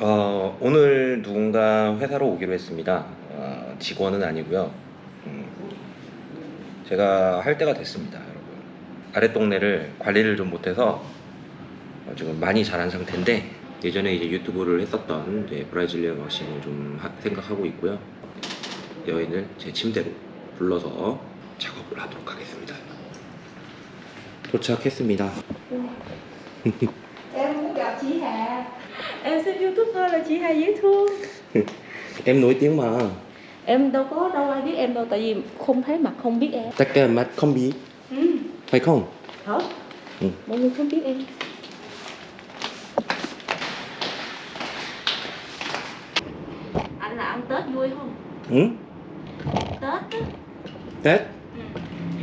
어, 오늘 누군가 회사로 오기로 했습니다. 어, 직원은 아니고요. 음, 제가 할 때가 됐습니다, 여러분. 아랫 동네를 관리를 좀 못해서 어, 지금 많이 자란 상태인데 예전에 이제 유튜브를 했었던 이제 브라질리언 워싱을 좀 하- 생각하고 있고요. 여인을 제 침대로 불러서 작업을 하도록 하겠습니다. 도착했습니다. Chị Hà Em xem youtube thôi là chị Hà dễ thương em nổi tiếng mà. Em đâu có đâu ai biết em đâu Tại vì không thấy mặt không biết em Tất cả mắt không biết, ừ. phải không? Hả? Ừ. Mọi người không biết em Anh là ăn Tết vui không? 응? Tết á Tết? ừ.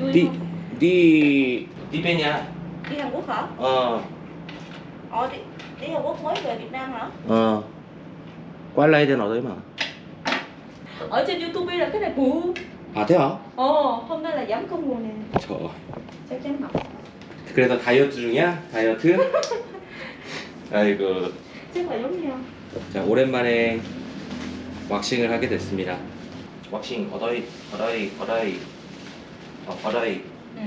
Vui đi không? đi đi bên nhà Đi Hàn Quốc hả? ờ Ờ đi, đi Hàn Quốc mới về Việt Nam hả? ờ qua đây thì nói đấy mà Ở trên youtube là cái này bự à thế hả Ồ, hôm nay là giảm cân rồi nè trời ơi Chắc chắn mập 그래서 다이어트 중이야 다이어트 아이고 Chắc là giống nhau 자 오랜만에 왁싱을 하게 됐습니다 왁싱 어더이 어더이 어더이 어, 어더이 ừ.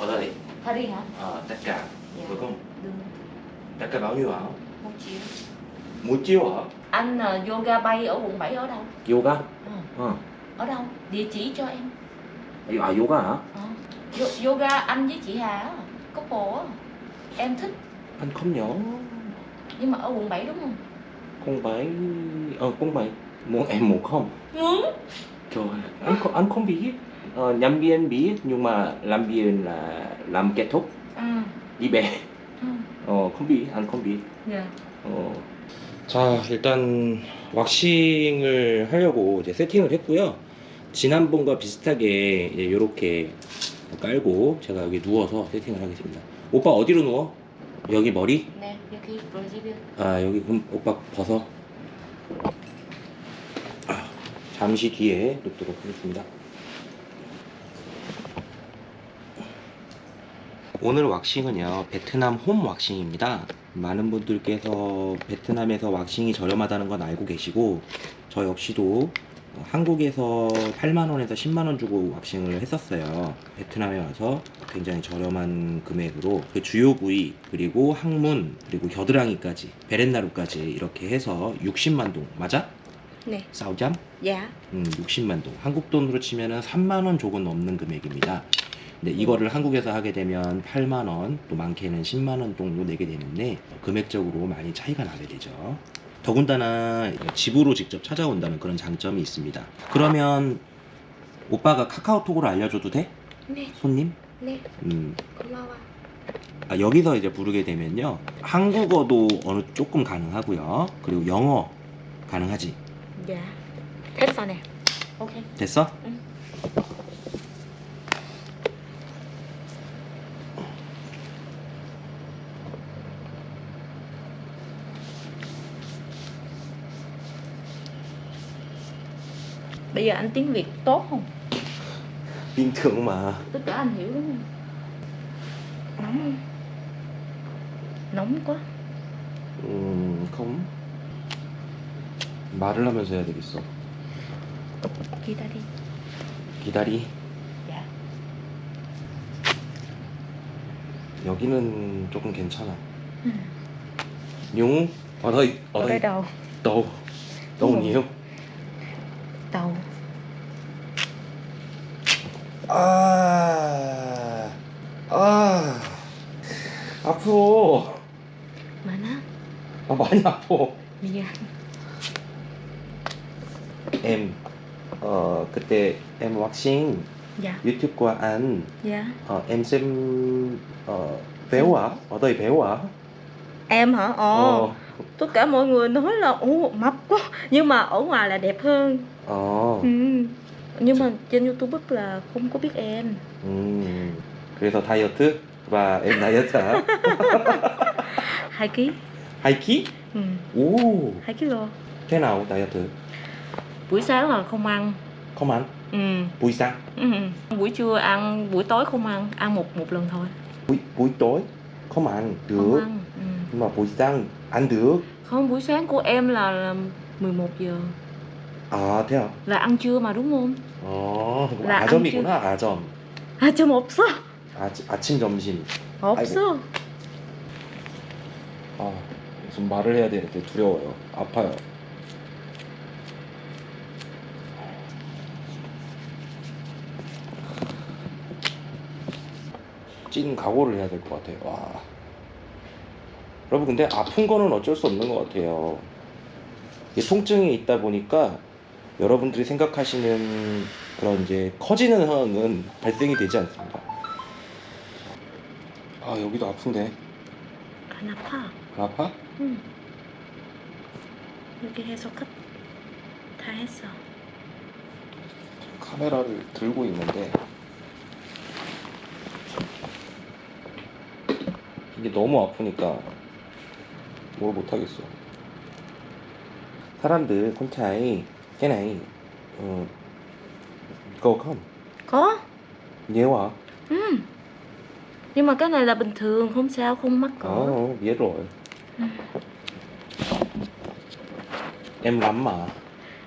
어더이 Paris hả? ờ tất cả cả bao nhiêu hả Một triệu một triệu hả Anh ờ, yoga bay ở quận 7 ở đâu? yoga? Ờ, ờ. Ở đâu? Địa chỉ cho em. À yoga hả. Yo- Yoga anh với chị Hà couple á. Em thích. Anh không nhớ. Nhưng mà ở quận 7 đúng không? không phải ờ không phải muốn em muốn không? Muốn. Trời anh không, anh không biết. Ờ, nhân viên biết nhưng mà làm viên là làm kết thúc. Ừ. Đi về Ừ 어 anh không biết Dạ 어. 자 일단 왁싱을 하려고 이제 세팅을 했고요. 지난번과 비슷하게 이제 이렇게 깔고 제가 여기 누워서 세팅을 하겠습니다. 오빠 어디로 누워? 여기 머리? Nè, 여기 브라질리아 아 여기 그럼 오빠 벗어. 아, 잠시 뒤에 눕도록 하겠습니다 오늘 왁싱은요 베트남 홈 왁싱입니다 많은 분들께서 베트남에서 왁싱이 저렴하다는 건 알고 계시고 저 역시도 한국에서 8만원에서 10만원 주고 왁싱을 했었어요 베트남에 와서 굉장히 저렴한 금액으로 그 주요 부위 그리고 항문 그리고 겨드랑이까지 베렌나루까지 이렇게 해서 60만 동 맞아? Nè 싸우잠? Dạ 음, 60만 동. 한국 돈으로 치면 은 3만 원 조금 넘는 금액입니다. 근데 이거를 한국에서 하게 되면 8만 원, 또 많게는 10만 원 정도 내게 되는데 금액적으로 많이 차이가 나게 되죠. 더군다나 집으로 직접 찾아온다는 그런 장점이 있습니다. 그러면 오빠가 카카오톡으로 알려줘도 돼? Nè, 손님? nè 음, 고마워 아, 여기서 이제 부르게 되면요. 한국어도 어느 조금 가능하고요. 그리고 영어 가능하지. Hết rồi nè Ok 됐어? 응. Bây giờ anh tiếng Việt tốt không? bình thường mà. Tất cả anh hiểu không? Nóng không? Nóng quá 음, không. 말을 하면서 해야 되겠어. 기다리 기다리. Dạ 여기는 조금 괜찮아. ừ. 용, ở đây, ở đây đầu Đúng rồi. nhiều. Đầu 아, 아, 앞으로. Mana? 아, 많이 아파. Miền em, ờ, 그때 em 왁싱 Dạ YouTube qua anh, Dạ ờ, em xem ờ, béo à? Ở đây béo à? Em hả? Ồ Ờ, Tất cả mọi người nói là Ồ mập quá Nhưng mà ở ngoài là đẹp hơn 어. ừ. Nhưng mà trên youtube là không có biết em 음, 그래서 다이어트 và em 다이어트 hả? 2 kg 2kg? ừ. 오, 2 kg thế nào 다이어트? Buổi sáng là không ăn Không ăn? ừ. Buổi sáng? Ừ. Buổi trưa ăn, buổi tối không ăn Ăn một một lần thôi Buổi, buổi tối? Không ăn Không được. ăn ừ. nhưng mà buổi sáng ăn được Không, buổi sáng của em là, là 11 giờ Là ăn trưa mà đúng không? 어나 아점이구나 아점. 좀 없어? 아, 아침 점심. 없어. 아 무슨 말을 해야 되는데 두려워요. 아파요. 찐 각오를 해야 될 것 같아요. 와. 여러분 근데 아픈 거는 어쩔 수 없는 것 같아요. 이게 통증이 있다 보니까 여러분들이 생각하시는 그런 이제 커지는 상황은 발생이 되지 않습니다. 아 여기도 아픈데. 안 아파? 안 아파? 응. 여기 해서 끝다 했어. 카메라를 들고 있는데. 이게 너무 아프니까 뭘 못하겠어. 사람들 콘차이 깨나이 어 go come Có nhớ à ừ. Nhưng mà cái này là bình thường Không sao, không mắc cỡ ờ biết rồi Ừ. em lắm mà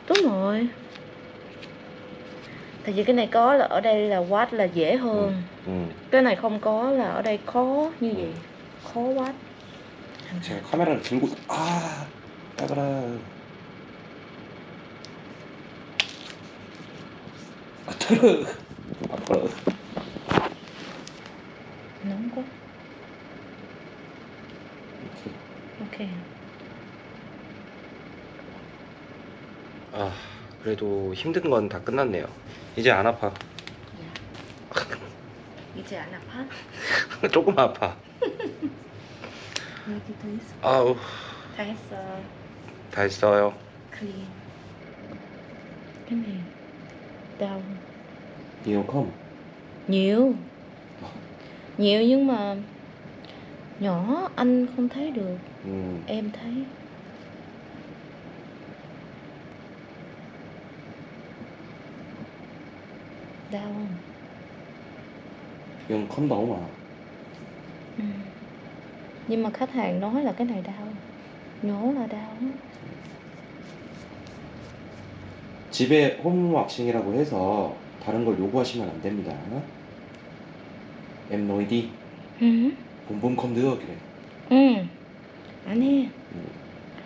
Đúng rồi Tại vì cái này có là ở đây là watt là dễ hơn ừ. Cái này không có là ở đây khó như vậy Khó watt 제가 카메라를 들고 아 따가라 아 Nóng quá 이렇게 Ok 아 그래도 힘든 건 다 끝났네요. 이제 안 아파. 이제 안 아파? 조금 아파. 여기도 있어? 아우. 다 했어. 다 했어요. Cái này Đau nhiều không Nhiều Nhiều nhưng mà Nhỏ anh không thấy được ừ. Em thấy Đau không? nhưng không đau mà Ừ. Nhưng mà khách hàng nói là cái này đau Nhổ là đau. 집에 홈 왁싱이라고 해서 다른 걸 요구하시면 안 됩니다 em nói đi Ừ. 봄봄 không được 그래 Ừ. 안 해. 음.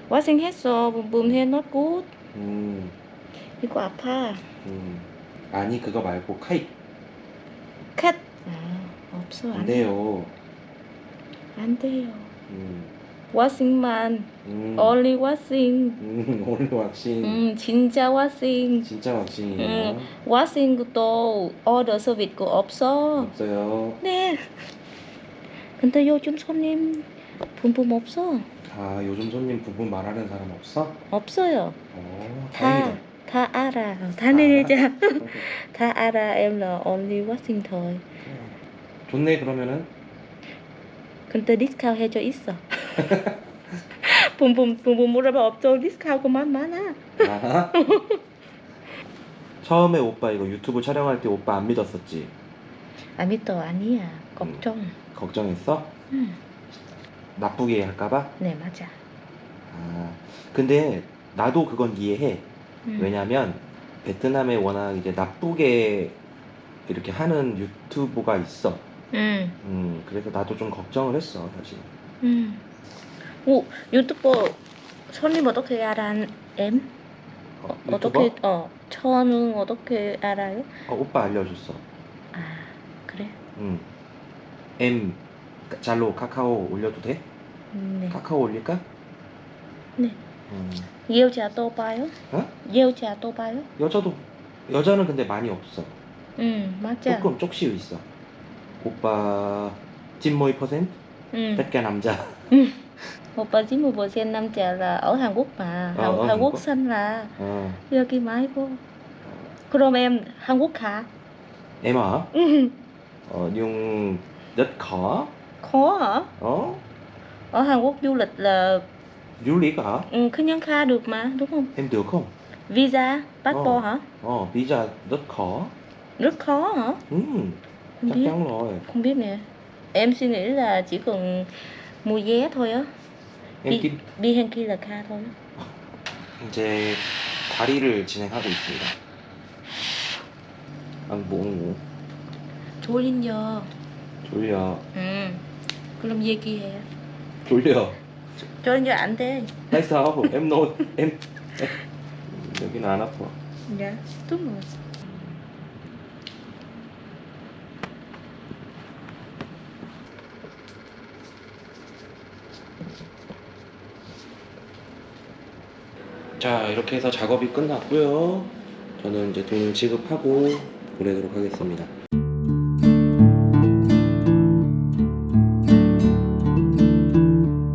와싱 했어. 붐붐 해 not good. 음, 이거 아파. 음. 아니 그거 말고 카이 컷. 아, 없어. 안 안, 돼요 안 돼요. 음, 와싱만. 음, only 와싱. 음, 오늘 왁싱 음, 진짜 와싱. 진짜 왁싱이에요 와싱도 order 서비스 없어. 없어요 네. 근데 요즘 손님 boom boom 없어. 아 요즘 손님 부분 말하는 사람 없어? 없어요. 어 다, 알아. 다 내리자. 다 알아. em là only washing thôi. 좋네 그러면은 근데 디스카운트 해줘 있어. boom boom boom boom 물어봐. 디스카운트 그만 많아. 아. 처음에 오빠 이거 유튜브 촬영할 때 오빠 안 믿었었지? 아 믿어 아니야. 걱정. 걱정했어? 응. 나쁘게 할까봐? 네 맞아. 아 근데 나도 그건 이해해 응. 왜냐면 베트남에 워낙 이제 나쁘게 이렇게 하는 유튜브가 있어 응. 음 그래서 나도 좀 걱정을 했어 사실 응. 오 유튜버 손님 어떻게 알아? em? 어, 어, 유튜버? 어떻게 어 저는 어떻게 알아요? 어, 오빠 알려줬어 아 그래? 음. M 잘로 카카오 올려도 돼? 네. 카카오 올릴까? 네. 음. 여자 또 봐요? 어? 여자 또 봐요? 여자도 여자는 근데 많이 없어 응 맞아. 조금 쪽씩 있어 오빠 찐모이 퍼센트? 응. cả 남자 오빠 90% 남자 là ở Hàn Quốc mà. Ờ, Hàn, ở Hàn Hàn Quốc Quốc. xanh là 어. 여기 말고. 그럼 em Hàn Quốc hả? em ở Ừ. ờ, nhưng rất khó Khó hả? ờ, Ở Hàn Quốc du lịch là du lịch hả ừ, cứ nhân kha được mà, đúng không? em được không Visa, passport Ờ. hả? ờ, visa rất khó Rất khó hả? ừ, Không chắc biết. chắn rồi Không biết nè. Em suy nghĩ là chỉ cần mua vé thôi á kia là kha thôi 이제 다리를 진행하고 있습니다. 아, 뭐 졸린 giờ 졸려 ừ 그럼 얘기해 졸려. giờ 안 돼. Sao? Em nôn em, em 여기는 안 아파. dạ đúng rồi 자 이렇게 해서 작업이 끝났고요. 저는 이제 돈을 지급하고 보내도록 하겠습니다.